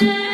Yeah.